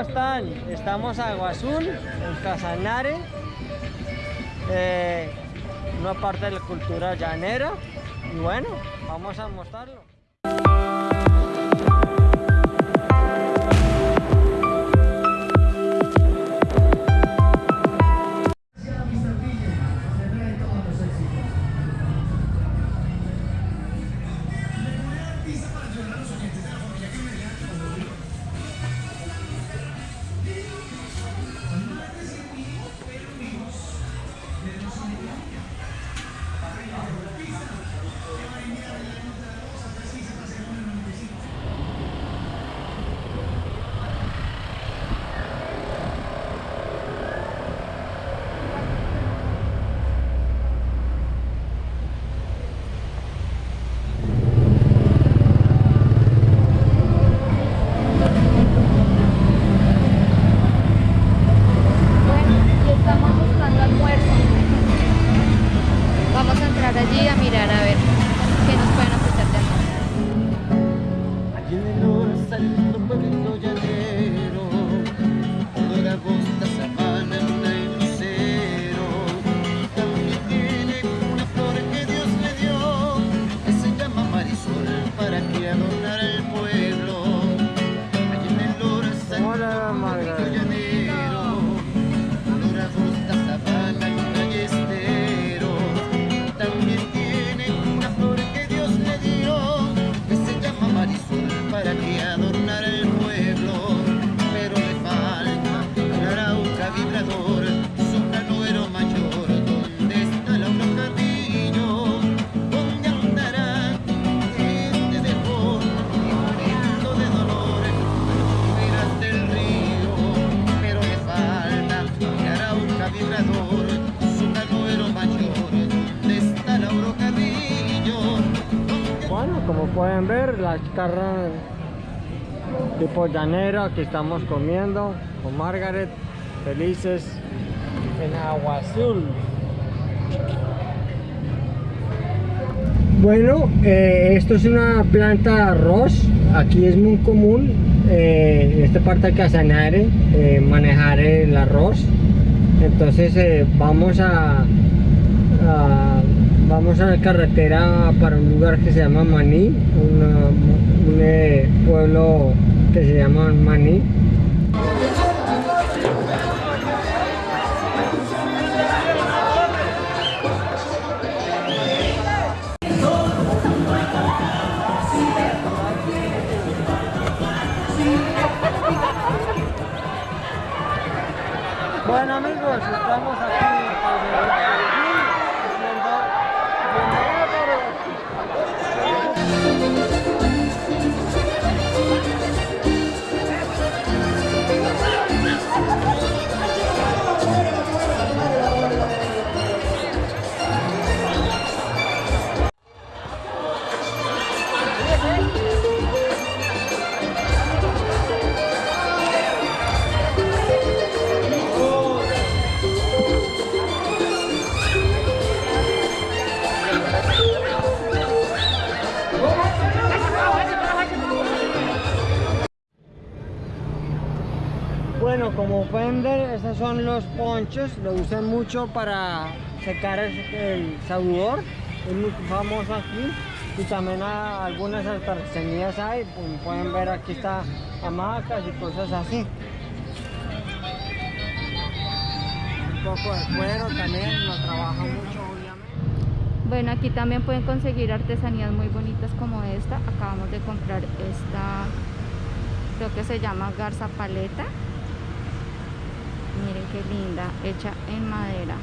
están? Estamos a Agua Azul, en Casanare, eh, una parte de la cultura llanera. Y bueno, vamos a mostrarlo. podía mirar pueden ver las carnes tipo llanera que estamos comiendo con Margaret felices en agua azul. Bueno eh, esto es una planta de arroz aquí es muy común eh, en esta parte de Casanare eh, manejar el arroz. Entonces vamos a vamos a la carretera para un lugar que se llama Maní, un eh, pueblo que se llama Maní. Bueno amigos, estamos aquí. Como pueden ver, estos son los ponchos, lo usan mucho para secar el, el es muy famoso aquí y también algunas artesanías hay, como pueden ver aquí está hamacas y cosas así. Un poco de cuero también, lo trabaja mucho obviamente. Bueno, aquí también pueden conseguir artesanías muy bonitas como esta. Acabamos de comprar esta, creo que se llama garza paleta miren qué linda hecha en madera.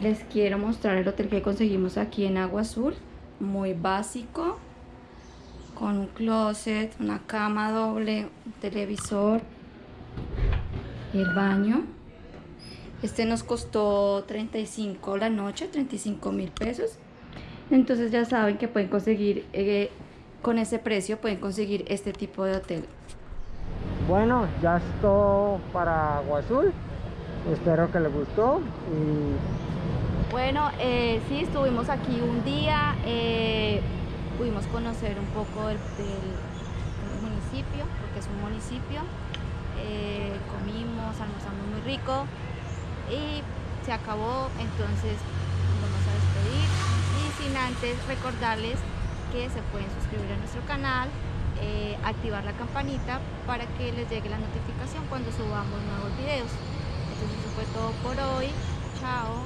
Les quiero mostrar el hotel que conseguimos aquí en Agua Azul. Muy básico con un closet, una cama doble, un televisor el baño. Este nos costó 35 la noche, 35 mil pesos. Entonces ya saben que pueden conseguir eh, con ese precio pueden conseguir este tipo de hotel bueno ya es para Agua Azul espero que les gustó bueno eh, sí estuvimos aquí un día eh, pudimos conocer un poco del, municipio municipio. Eh, comimos, almorzamos muy rico y se acabó, entonces vamos a despedir. Y sin antes recordarles que se pueden suscribir a nuestro canal, eh, activar la campanita para que les llegue la notificación cuando subamos nuevos videos. Entonces eso fue todo por hoy. Chao.